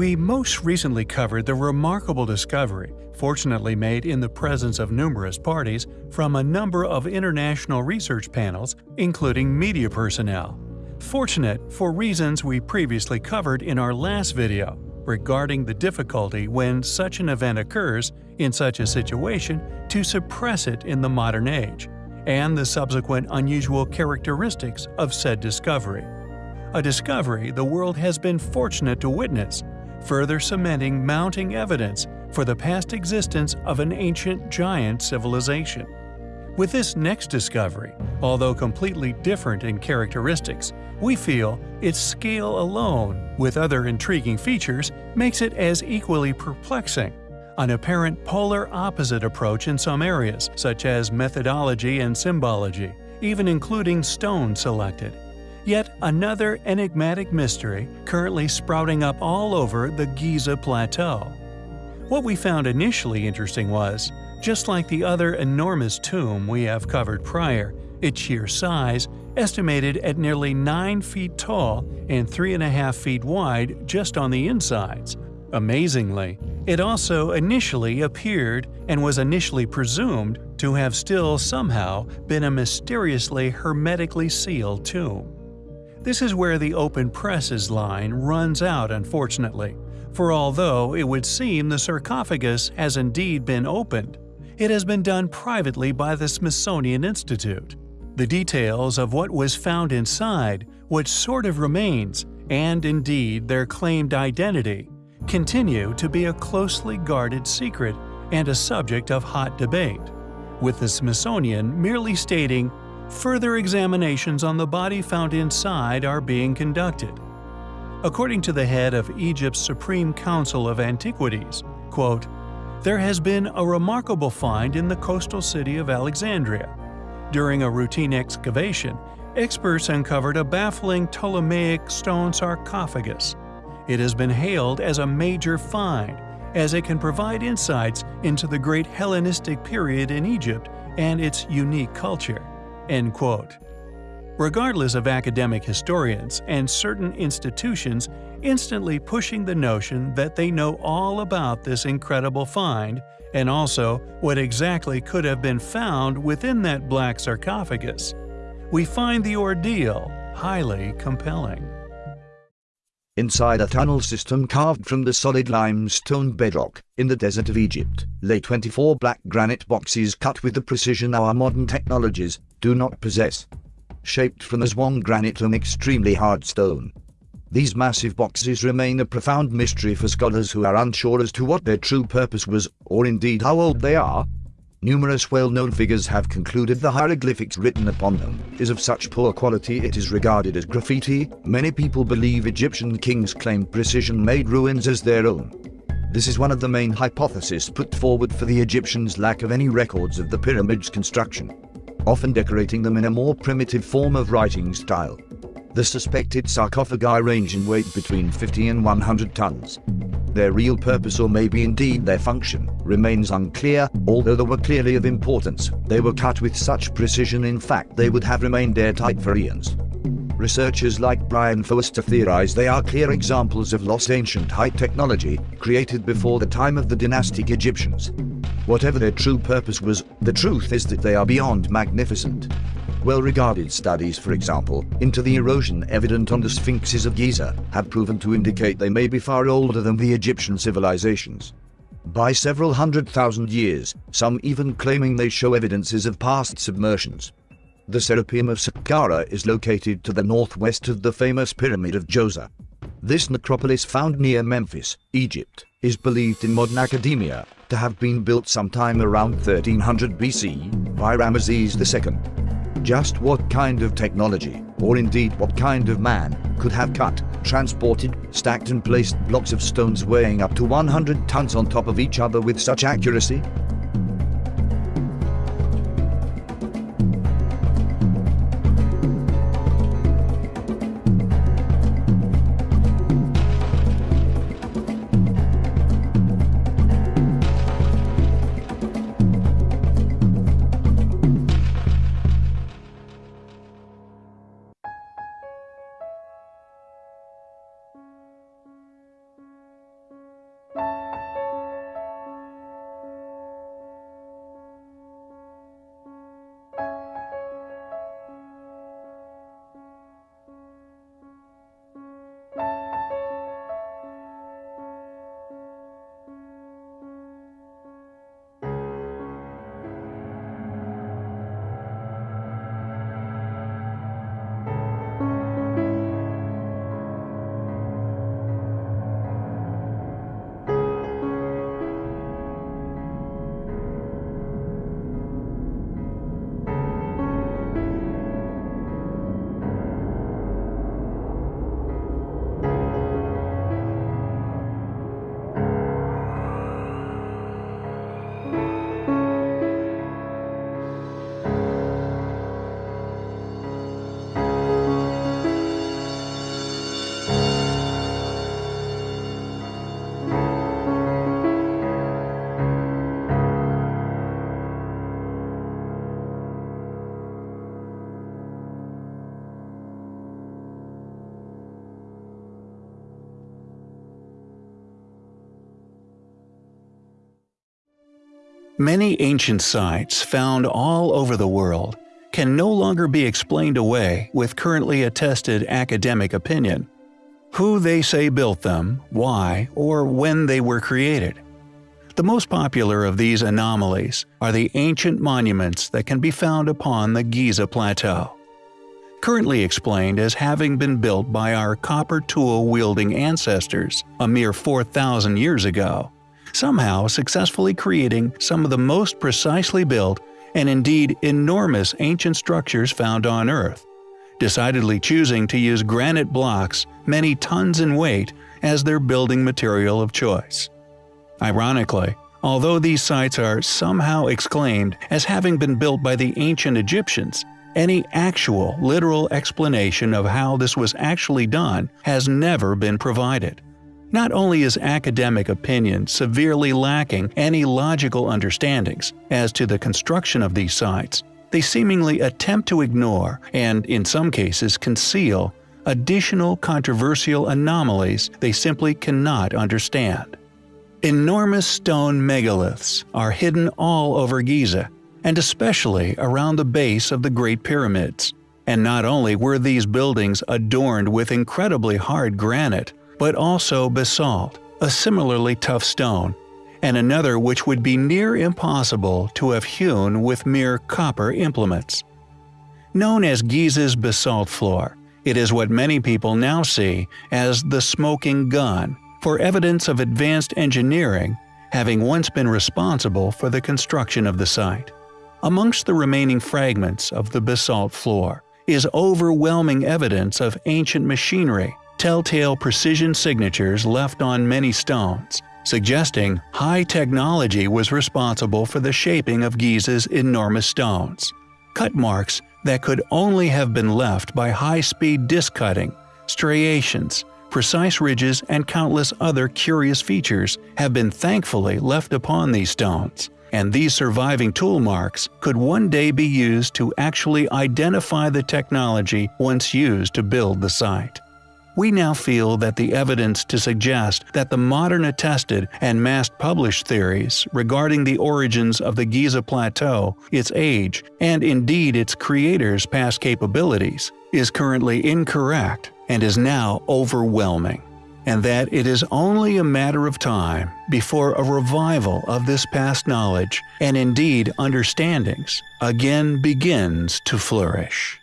We most recently covered the remarkable discovery, fortunately made in the presence of numerous parties from a number of international research panels, including media personnel. Fortunate for reasons we previously covered in our last video regarding the difficulty when such an event occurs in such a situation to suppress it in the modern age, and the subsequent unusual characteristics of said discovery. A discovery the world has been fortunate to witness, further cementing mounting evidence for the past existence of an ancient giant civilization. With this next discovery, although completely different in characteristics, we feel its scale alone, with other intriguing features, makes it as equally perplexing. An apparent polar opposite approach in some areas, such as methodology and symbology, even including stone selected. Yet another enigmatic mystery currently sprouting up all over the Giza Plateau. What we found initially interesting was, just like the other enormous tomb we have covered prior, its sheer size, estimated at nearly 9 feet tall and 3.5 feet wide just on the insides. Amazingly, it also initially appeared and was initially presumed to have still somehow been a mysteriously hermetically sealed tomb. This is where the open presses line runs out unfortunately, for although it would seem the sarcophagus has indeed been opened, it has been done privately by the Smithsonian Institute. The details of what was found inside, what sort of remains, and indeed their claimed identity, continue to be a closely guarded secret and a subject of hot debate, with the Smithsonian merely stating, further examinations on the body found inside are being conducted. According to the head of Egypt's Supreme Council of Antiquities, quote, there has been a remarkable find in the coastal city of Alexandria. During a routine excavation, experts uncovered a baffling Ptolemaic stone sarcophagus. It has been hailed as a major find, as it can provide insights into the great Hellenistic period in Egypt and its unique culture. End quote. Regardless of academic historians and certain institutions instantly pushing the notion that they know all about this incredible find and also what exactly could have been found within that black sarcophagus, we find the ordeal highly compelling. Inside a tunnel system carved from the solid limestone bedrock in the desert of Egypt lay 24 black granite boxes cut with the precision our modern technologies do not possess. Shaped from Aswan granite and extremely hard stone, these massive boxes remain a profound mystery for scholars who are unsure as to what their true purpose was, or indeed how old they are. Numerous well-known figures have concluded the hieroglyphics written upon them is of such poor quality it is regarded as graffiti. Many people believe Egyptian kings claimed precision-made ruins as their own. This is one of the main hypotheses put forward for the Egyptians' lack of any records of the pyramids' construction, often decorating them in a more primitive form of writing style. The suspected sarcophagi range in weight between 50 and 100 tons. Their real purpose or maybe indeed their function remains unclear, although they were clearly of importance. They were cut with such precision in fact they would have remained airtight for eons. Researchers like Brian Foerster theorize they are clear examples of lost ancient high technology, created before the time of the dynastic Egyptians. Whatever their true purpose was, the truth is that they are beyond magnificent. Well-regarded studies, for example, into the erosion evident on the sphinxes of Giza, have proven to indicate they may be far older than the Egyptian civilizations. By several hundred thousand years, some even claiming they show evidences of past submersions. The Serapeum of Saqqara is located to the northwest of the famous Pyramid of Djoser. This necropolis found near Memphis, Egypt, is believed in modern academia to have been built sometime around 1300 BC by Ramesses II. Just what kind of technology, or indeed what kind of man, could have cut, transported, stacked and placed blocks of stones weighing up to 100 tons on top of each other with such accuracy? Bye. Many ancient sites found all over the world can no longer be explained away with currently attested academic opinion. Who they say built them, why, or when they were created. The most popular of these anomalies are the ancient monuments that can be found upon the Giza Plateau. Currently explained as having been built by our copper tool-wielding ancestors a mere 4,000 years ago, somehow successfully creating some of the most precisely built and indeed enormous ancient structures found on Earth, decidedly choosing to use granite blocks many tons in weight as their building material of choice. Ironically, although these sites are somehow exclaimed as having been built by the ancient Egyptians, any actual, literal explanation of how this was actually done has never been provided. Not only is academic opinion severely lacking any logical understandings as to the construction of these sites, they seemingly attempt to ignore, and in some cases conceal, additional controversial anomalies they simply cannot understand. Enormous stone megaliths are hidden all over Giza, and especially around the base of the Great Pyramids. And not only were these buildings adorned with incredibly hard granite, but also basalt, a similarly tough stone, and another which would be near impossible to have hewn with mere copper implements. Known as Giza's basalt floor, it is what many people now see as the smoking gun for evidence of advanced engineering having once been responsible for the construction of the site. Amongst the remaining fragments of the basalt floor is overwhelming evidence of ancient machinery telltale precision signatures left on many stones, suggesting high technology was responsible for the shaping of Giza's enormous stones. Cut marks that could only have been left by high-speed disc cutting, striations, precise ridges and countless other curious features have been thankfully left upon these stones, and these surviving tool marks could one day be used to actually identify the technology once used to build the site. We now feel that the evidence to suggest that the modern attested and mass-published theories regarding the origins of the Giza Plateau, its age, and indeed its creator's past capabilities, is currently incorrect and is now overwhelming, and that it is only a matter of time before a revival of this past knowledge and indeed understandings again begins to flourish.